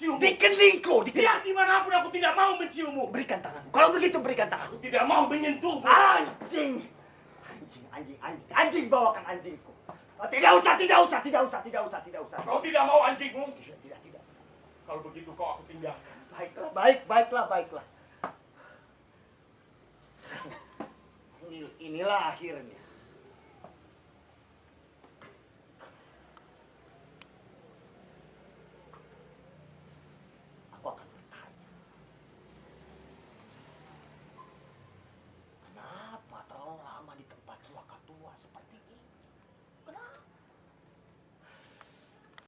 menciummu. Di keningku, di Biar di mana pun aku tidak mau menciummu. Berikan tanganmu. Kalau begitu berikan tanganmu. Aku tidak mau menyentuhmu. Anjing. Anjing, anjing, anjing. Anjing bawakan anjingku. Oh, tidak usah, tidak usah, tidak usah, tidak usah, tidak usah. Kau tidak mau anjingmu? Tidak, tidak, tidak. Kalau begitu kau aku tinggalkan. Baiklah, baik, baiklah, baiklah. Inilah akhirnya.